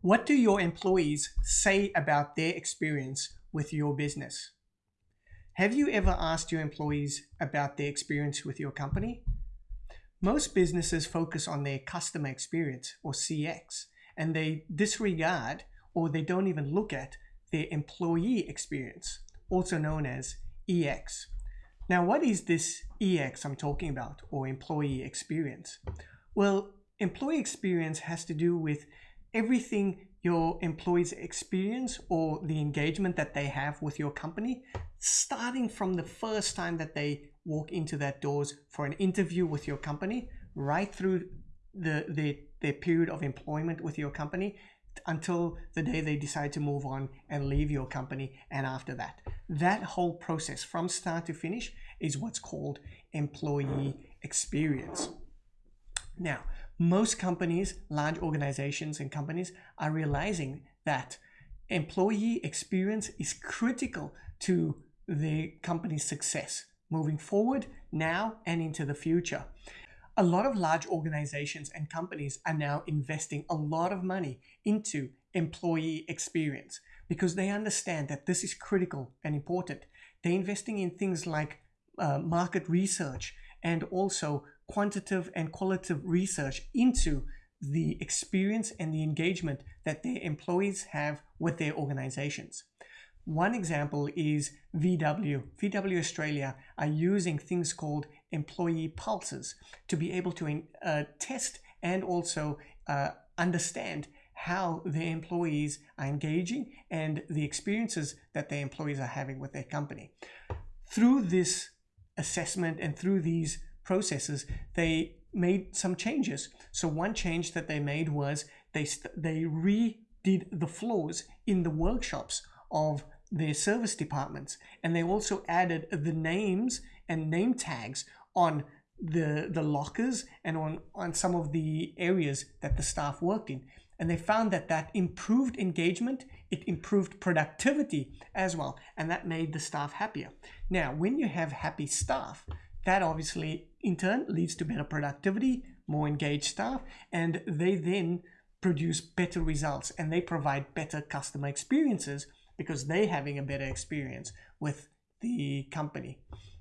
What do your employees say about their experience with your business? Have you ever asked your employees about their experience with your company? Most businesses focus on their customer experience or CX and they disregard or they don't even look at their employee experience, also known as EX. Now, what is this EX I'm talking about or employee experience? Well, employee experience has to do with everything your employees experience or the engagement that they have with your company, starting from the first time that they walk into that doors for an interview with your company, right through the, the their period of employment with your company until the day they decide to move on and leave your company and after that. That whole process from start to finish is what's called employee experience. Now, most companies, large organizations and companies are realizing that employee experience is critical to the company's success moving forward now and into the future. A lot of large organizations and companies are now investing a lot of money into employee experience because they understand that this is critical and important. They're investing in things like uh, market research and also quantitative and qualitative research into the experience and the engagement that their employees have with their organizations. One example is VW. VW Australia are using things called employee pulses to be able to uh, test and also uh, understand how their employees are engaging and the experiences that their employees are having with their company. Through this assessment and through these processes, they made some changes. So one change that they made was they they redid the floors in the workshops of their service departments, and they also added the names and name tags on the the lockers and on on some of the areas that the staff worked in. And they found that that improved engagement it improved productivity as well. And that made the staff happier. Now when you have happy staff that obviously in turn leads to better productivity more engaged staff and they then produce better results and they provide better customer experiences because they're having a better experience with the company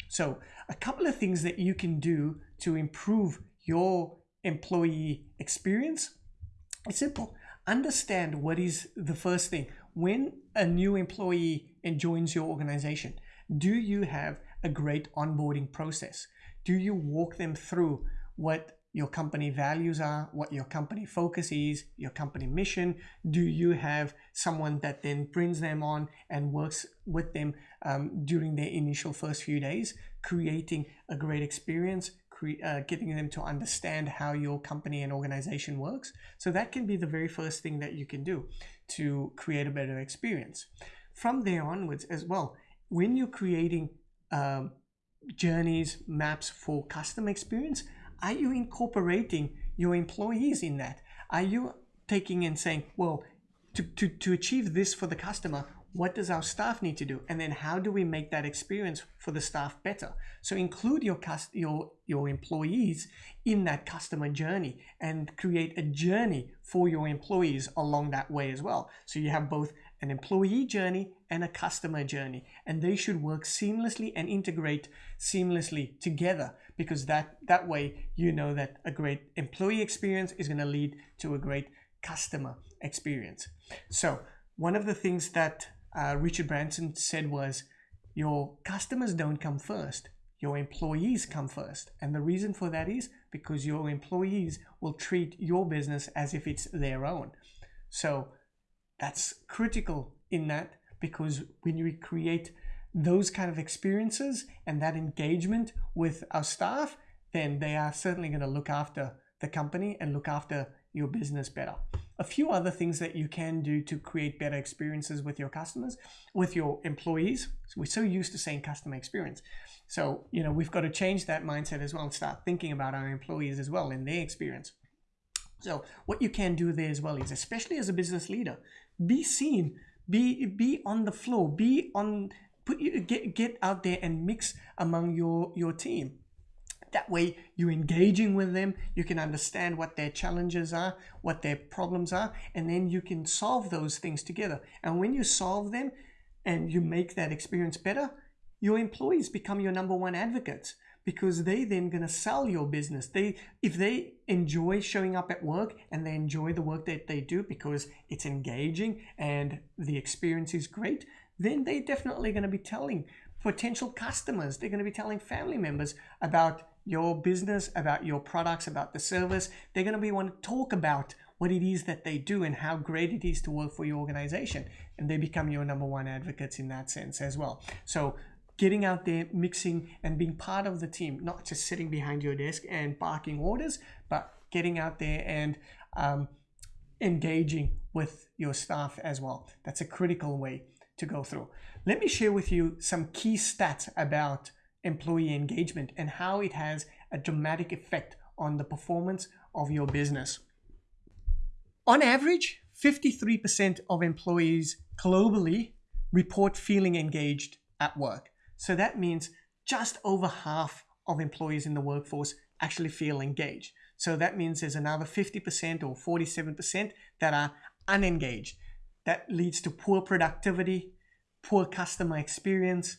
so a couple of things that you can do to improve your employee experience it's simple. Understand what is the first thing. When a new employee joins your organization, do you have a great onboarding process? Do you walk them through what your company values are, what your company focus is, your company mission? Do you have someone that then brings them on and works with them um, during their initial first few days, creating a great experience, uh, getting them to understand how your company and organization works. So that can be the very first thing that you can do to create a better experience. From there onwards as well, when you're creating um, journeys, maps for customer experience, are you incorporating your employees in that? Are you taking and saying, well, to, to, to achieve this for the customer, what does our staff need to do? And then how do we make that experience for the staff better? So include your your your employees in that customer journey and create a journey for your employees along that way as well. So you have both an employee journey and a customer journey and they should work seamlessly and integrate seamlessly together because that that way you know that a great employee experience is going to lead to a great customer experience so one of the things that uh, Richard Branson said was, your customers don't come first, your employees come first. And the reason for that is because your employees will treat your business as if it's their own. So that's critical in that because when we create those kind of experiences and that engagement with our staff, then they are certainly going to look after the company and look after your business better a few other things that you can do to create better experiences with your customers, with your employees. So we're so used to saying customer experience. So, you know, we've got to change that mindset as well and start thinking about our employees as well and their experience. So what you can do there as well is, especially as a business leader, be seen, be be on the floor, be on put you get get out there and mix among your your team That way, you're engaging with them, you can understand what their challenges are, what their problems are, and then you can solve those things together. And when you solve them and you make that experience better, your employees become your number one advocates because they then going to sell your business. They if they enjoy showing up at work and they enjoy the work that they do because it's engaging and the experience is great then they're definitely going to be telling potential customers. They're going to be telling family members about your business about your products about the service. They're going to be want to talk about what it is that they do and how great it is to work for your organization. And they become your number one advocates in that sense as well. So getting out there, mixing, and being part of the team, not just sitting behind your desk and barking orders, but getting out there and um, engaging with your staff as well. That's a critical way to go through. Let me share with you some key stats about employee engagement and how it has a dramatic effect on the performance of your business. On average, 53% of employees globally report feeling engaged at work. So that means just over half of employees in the workforce actually feel engaged. So that means there's another 50% or 47% that are unengaged. That leads to poor productivity, poor customer experience.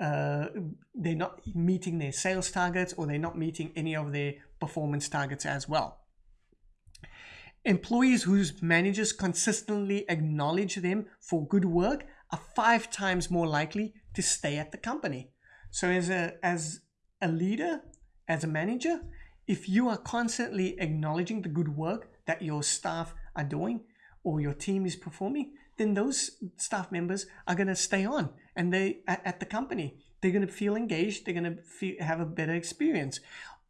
Uh, they're not meeting their sales targets or they're not meeting any of their performance targets as well. Employees whose managers consistently acknowledge them for good work are five times more likely to stay at the company. So as a as a leader, as a manager, if you are constantly acknowledging the good work that your staff are doing or your team is performing, then those staff members are going to stay on and they at, the company. They're going to feel engaged. They're going to feel, have a better experience.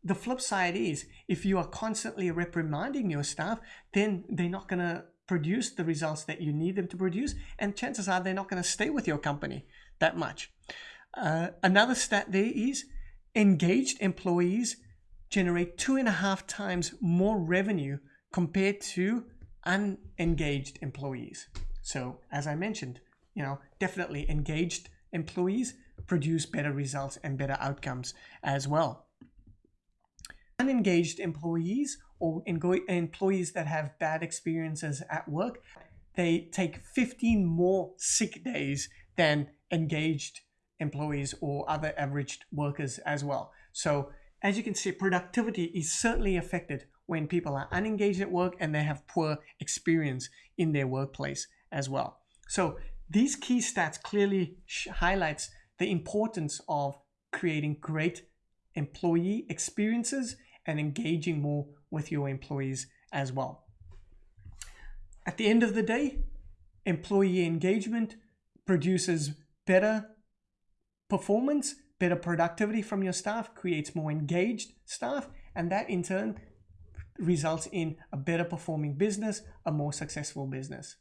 The flip side is if you are constantly reprimanding your staff, then they're not going to produce the results that you need them to produce, and chances are they're not going to stay with your company that much. Uh, another stat there is engaged employees generate two and a half times more revenue compared to unengaged employees. So, as I mentioned, you know, definitely engaged employees produce better results and better outcomes as well. Unengaged employees or employees that have bad experiences at work, they take 15 more sick days than engaged employees or other averaged workers as well. So as you can see, productivity is certainly affected when people are unengaged at work and they have poor experience in their workplace as well. So these key stats clearly highlights the importance of creating great employee experiences and engaging more with your employees as well. At the end of the day, employee engagement produces better performance, better productivity from your staff, creates more engaged staff, and that in turn results in a better performing business, a more successful business.